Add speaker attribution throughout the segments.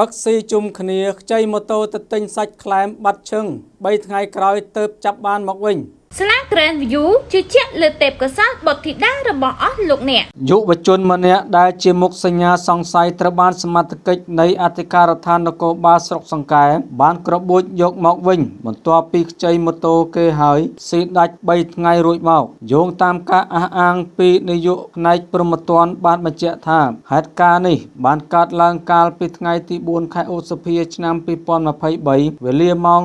Speaker 1: ផឹកស៊ីជុំគ្នាខ្ចីម៉ូតូទៅទិញសាច់ខ្លែមបាត់ឈឹង3ថ្ងៃក្រោយទៅចាប់បានមកវិញ
Speaker 2: ស្លា Grand View ជឿជាក់លើទេពកោសល្យបុត្រធីតារបស់អស់លោកអ្នក
Speaker 1: យុវជនម្នាក់ដែលជាមុខសញ្ញាសង្ស័យត្រូវបានសមត្ថកិច្ចនៃអធិការដ្ឋាននគរបាលស្រុកសង្កែបានក្របួចយកមកវិញ បន្ទាប់ពីខ្ចីម៉ូតូគេហើយស៊ីដាច់3ថ្ងៃរួចមកយោងតាមការអះអាងពីនាយកផ្នែកព្រហ្មទណ្ឌបានបញ្ជាក់ថាហេតុការណ៍នេះបានកើតឡើងកាលពីថ្ងៃទី4ខែឧសភាឆ្នាំ2023វេលាម៉ោង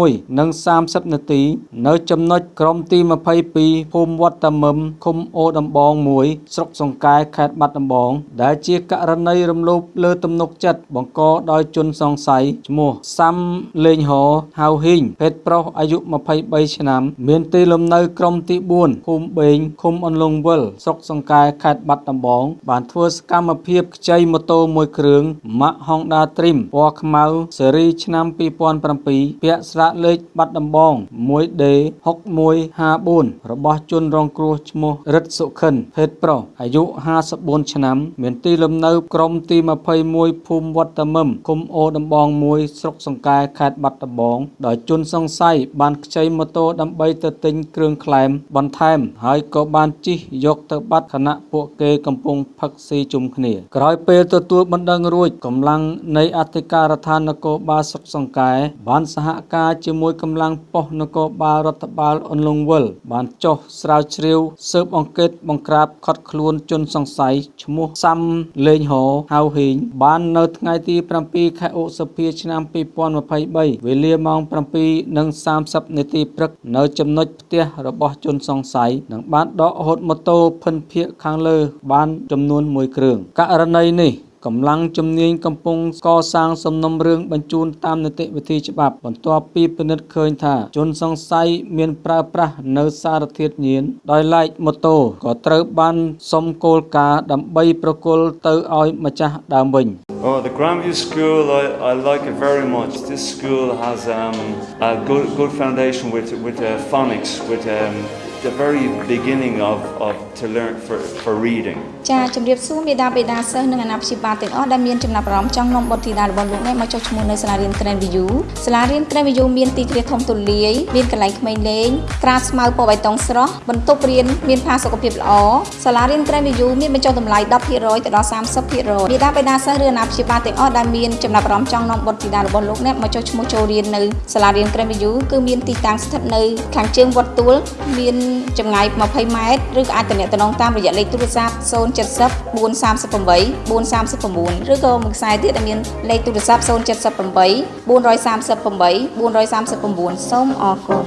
Speaker 1: 21:30នាទីនៅចំណុចក្រុមទី22ភូមិវត្តតាមឹមឃុំអូដំបង1ស្រុកសង្កែខេត្តបាត់ដំបង ដែលជាករណីរំលោភលើទំនុកចិត្តបង្កដោយជនសង្ស័យឈ្មោះសាំលេងហោហៅហ៊ីងភេទប្រុសអាយុ23ឆ្នាំមានទីលំនៅក្រុមទី4ភូមិបេងឃុំអន្លង់វិលស្រុកសង្កែខេត្តបាត់ដំបង បានធ្វើសកម្មភាពខ្ចីម៉ូតូមួយគ្រឿងម៉ាក Honda Dream ពណ៌ខ្មៅស៊េរីឆ្នាំ2007ពាក់ស្លាកលេខបាត់ដំបង 1D 6154របស់ជនរងគ្រោះឈ្មោះរិទ្ធសុខិនភេទប្រុសអាយុ54ឆ្នាំ មានទីលំនៅក្រុមទី21ភូមិវត្តមឹមឃុំអូដំបង1ស្រុកសង្កែខេត្តបាត់ដំបងដោយជនសង្ស័យបានខ្ចីម៉ូតូដើម្បីទៅទិញគ្រឿងក្លែមបន្ថែម ហើយក៏បានជិះយកទៅបាត់ខណៈពួកគេកំពុងផឹកស៊ីជុំគ្នាក្រោយពេលទទួលបណ្ដឹងរួចកម្លាំងនៃអធិការដ្ឋាននគរបាលស្រុកសង្កែបានសហការជាមួយកម្លាំងប៉ុស្តិ៍នគរបាលរដ្ឋបាលអន្លង់វិលបានចុះស្រាវជ្រាវស៊ើបអង្កេតបង្ក្រាបខត់ខ្លួនជនសង្ស័យឈ្មោះសាំលេងហោហៅហ៊ីងបាននៅថ្ងៃទី7ខែឧសភាឆ្នាំ2023វេលាម៉ោង7:30នាទីព្រឹកនៅចំណុចផ្ទះរបស់ជនសង្ស័យនិងបានដកហូតម៉ូតូភិនភាគខាងលើបានចំនួន1គ្រឿងករណីនេះ កម្លាំងជំនាញកំពុងកសាងសំណុំរឿងបញ្ជូនតាមនីតិវិធីច្បាប់បន្ទាប់ពីពិនិត្យឃើញថាជនសង្ស័យមានប្រើប្រាស់នៅសារធាតុញៀនដោយឡែកម៉ូតូក៏ត្រូវបានសុំគោលការណ៍ដើម្បីប្រគល់ទៅឲ្យម្ចាស់ដើមវិញ
Speaker 3: Oh, the Grandview School, I, I like it very much. This school has um, a good, good foundation with, with uh, phonics, with um, the very beginning of, of to learn for, for reading
Speaker 4: ចាជំរាបសួរមេដាបេដាសិស្សនិងអាណាព្យាបាលទាំងអស់ដែលមានចំណាប់អារម្មណ៍ចង់នាំបុត្រធីតារបស់លោកនេះមកចុះឈ្មោះនៅសាលារៀន Grand View សាលារៀន Grand View មានទីធ្លាធំទូលាយមានកន្លែងក្មេងលេងក្រាលស្មៅពណ៌បៃតងស្រស់បន្ទប់រៀនមានផាសុកភាពល្អសាលារៀន Grand View មានបញ្ចុះតម្លៃ10%ទៅដល់30%មេដាបេដាសិស្សឬអាណាព្យាបាលទាំងអស់ដែលមានចំណាប់អារម្មណ៍ចង់នាំបុត្រធីតារបស់លោកនេះមកចុះឈ្មោះចូលរៀននៅសាលារៀន Grand View គឺមានទីតាំងស្ថិតនៅខាងជើងវត្តទួលមានចម្ចម្ងាយ20ម៉ែត្រឬក៏អាចទំនាក់ទំនងតាមរយៈលេខទូរស័ព្ទ070 438 439ឬក៏មួយខ្សែទៀតដែលមានលេខទូរស័ព្ទ078 438 439សូមអរគុណ